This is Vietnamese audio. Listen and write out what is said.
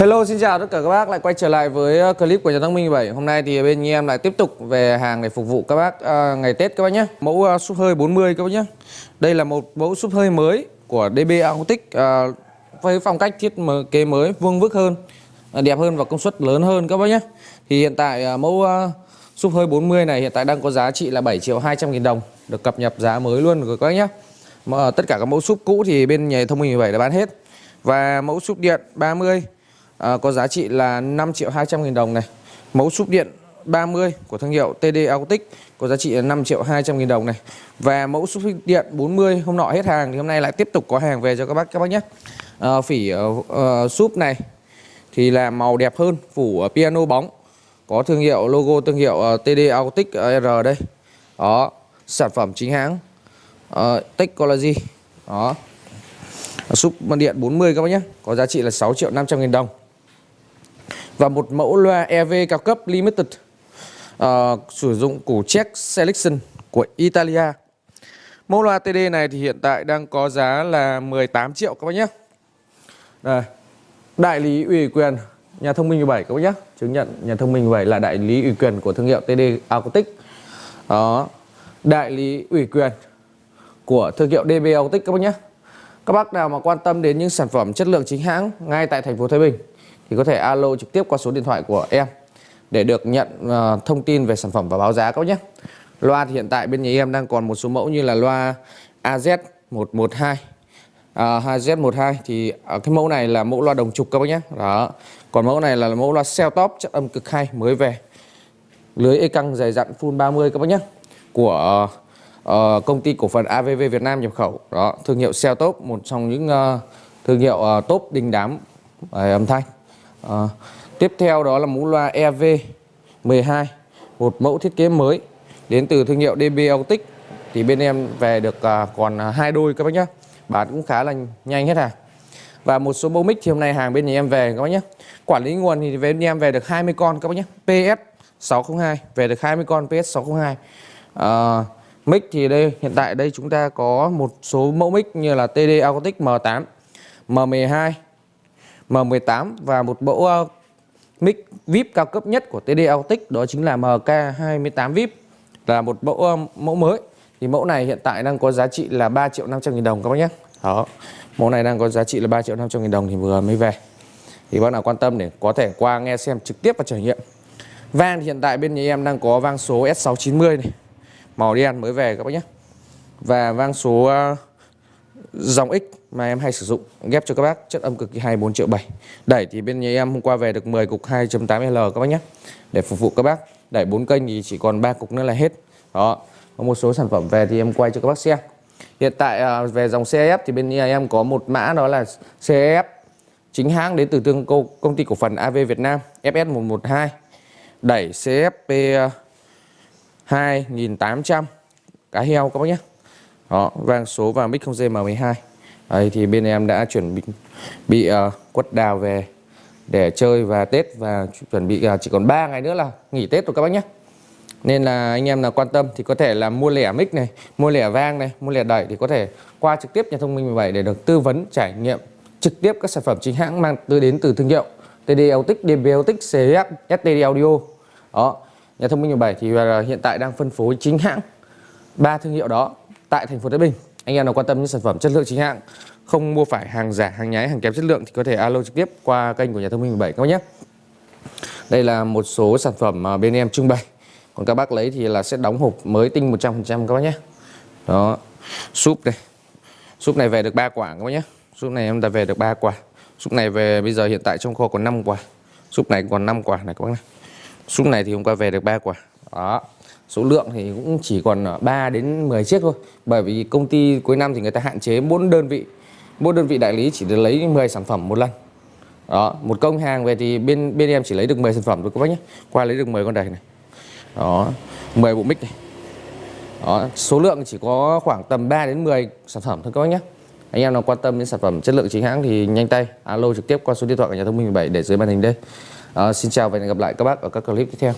Hello xin chào tất cả các bác. Lại quay trở lại với ờ, clip của nhà Thăng minh 7 Hôm nay thì bên em lại tiếp tục về hàng để phục vụ các bác à, ngày Tết các bác nhé. Mẫu uh, súp hơi 40 các bác nhé. Đây là một mẫu súp hơi mới của DB Acoustic à, với phong cách thiết kế mới vuông vức hơn đẹp hơn và công suất lớn hơn các bác nhé. Thì hiện tại uh, mẫu uh, súp hơi 40 này hiện tại đang có giá trị là 7 triệu 200 nghìn đồng được cập nhật giá mới luôn rồi các bác nhé. Mà, Tất cả các mẫu súp cũ thì bên nhà thông minh 17 đã bán hết. Và mẫu súp điện 30 à, có giá trị là 5 triệu 200 nghìn đồng này. Mẫu súp điện 30 của thương hiệu TD Autic có giá trị là 5 triệu 200 nghìn đồng này. Và mẫu súp điện 40 hôm nọ hết hàng thì hôm nay lại tiếp tục có hàng về cho các bác các bác nhé. À, phỉ uh, uh, súp này thì là màu đẹp hơn phủ uh, piano bóng có thương hiệu logo thương hiệu ờ, uh, TD Acoustic R đây. Đó sản phẩm chính hãng uh, Technology. Đó súp điện 40 các bác nhé có giá trị là 6 triệu 500 nghìn đồng và một mẫu loa EV cao cấp Limited uh, sử dụng củ check Selection của Italia. Mẫu loa TD này thì hiện tại đang có giá là 18 triệu các bác nhé. Đây. Đại lý ủy quyền nhà thông minh 17 các bác nhé. Chứng nhận nhà thông minh 17 là đại lý ủy quyền của thương hiệu TD Acoustic. Đó. Đại lý ủy quyền của thương hiệu DB Acoustic các bác nhé. Các bác nào mà quan tâm đến những sản phẩm chất lượng chính hãng ngay tại thành phố Thái Bình thì có thể alo trực tiếp qua số điện thoại của em để được nhận uh, thông tin về sản phẩm và báo giá các nhé. Loa thì hiện tại bên nhà em đang còn một số mẫu như là loa AZ112 à, 2Z12 thì ở cái mẫu này là mẫu loa đồng trục các bác nhé. Đó. Còn mẫu này là mẫu loa cell top chất âm cực hay mới về. Lưới e căng dày dặn full 30 các bác nhé. Của uh, công ty cổ phần AVV Việt Nam nhập khẩu. Đó, thương hiệu cell top một trong những uh, thương hiệu uh, top đình đám uh, âm thanh. À, tiếp theo đó là mũ loa EV12 một mẫu thiết kế mới đến từ thương hiệu DB Autic thì bên em về được à, còn ờ, hai đôi các bác nhé bán cũng khá là nhanh hết hàng. Và một số mẫu mic thì hôm nay hàng bên nhà em về các bác nhé quản lý nguồn thì bên em về được 20 con các bác nhé PS 602 về được 20 con PS 602 à, mic thì đây hiện tại đây chúng ta có một số mẫu mic như là TD Acoustic M8 M12 M18 và một mẫu uh, mic VIP cao cấp nhất của TD Autic đó chính là MK28 VIP. Là một mẫu uh, mẫu mới. Thì mẫu này hiện tại đang có giá trị là 3 triệu 500 nghìn đồng các bác nhé. Đó. Mẫu này đang có giá trị là 3 triệu 500 nghìn đồng thì vừa mới về. Thì bác nào quan tâm để có thể qua nghe xem trực tiếp và trải nghiệm. Van thì hiện tại bên nhà em đang có vang số S690 này. Màu đen mới về các bác nhé. Và vang số uh, dòng X mà em hay sử dụng, ghép cho các bác, chất âm cực kỳ hay 4 triệu 7 đẩy thì bên nhà em hôm qua về được 10 cục 2.8L các bác nhé. Để phục vụ các bác, đẩy 4 kênh thì chỉ còn 3 cục nữa là hết. Đó, có một số sản phẩm về thì em quay cho các bác xem. Hiện tại à, về dòng CF thì bên nhà em có một mã đó là CF chính hãng đến từ tương công ty cổ phần AV Việt Nam FS112 đẩy CFP 2800 cá heo các bác nhé đó vang số và mic không dây M12 Đấy, thì bên em đã chuẩn bị bị uh, quất đào về để chơi và Tết và chuẩn bị uh, chỉ còn 3 ngày nữa là nghỉ Tết rồi các bác nhé nên là anh em nào quan tâm thì có thể là mua lẻ mic này mua lẻ vang này mua lẻ đẩy thì có thể qua trực tiếp nhà thông minh 17 để được tư vấn trải nghiệm trực tiếp các sản phẩm chính hãng mang tới đến từ thương hiệu TD Autic, DB Autic, CF, STD Audio. Đó nhà thông minh 17 thì ờ, hiện tại đang phân phối chính hãng ba thương hiệu đó tại thành phố Thái Bình. Anh em nào quan tâm những sản phẩm chất lượng chính hãng, không mua phải hàng giả, hàng nhái, hàng kém chất lượng thì có thể alo trực tiếp qua kênh của nhà thông minh 17 các bác nhé. Đây là một số sản phẩm mà bên em trưng bày. Còn các bác lấy thì là sẽ đóng hộp mới tinh 100% các bác nhé. Đó, súp đây. Súp này về được 3 quả các bác nhé. Súp này em đã về được 3 quả. Súp này về bây giờ hiện tại trong kho còn 5 quả. Súp này còn 5 quả này các bác này. Súp này thì hôm qua về được 3 quả. Đó số lượng thì cũng chỉ còn à, 3 đến 10 chiếc thôi. Bởi vì công ty cuối năm thì người ta hạn chế bốn đơn vị mỗi đơn vị đại lý chỉ được lấy 10 sản phẩm một lần. Đó một công hàng về thì bên bên em chỉ lấy được 10 sản phẩm thôi các bác nhé. Qua lấy được 10 con đầy này. Đó 10 bộ mic này. Đó số lượng chỉ có khoảng tầm 3 đến 10 sản phẩm thôi các bác nhé. Anh em nào quan tâm đến sản phẩm chất lượng chính hãng thì nhanh tay alo trực tiếp qua số điện thoại của nhà thông minh 17 để dưới màn hình đây. À, xin chào và hẹn gặp lại các bác ở các clip tiếp theo.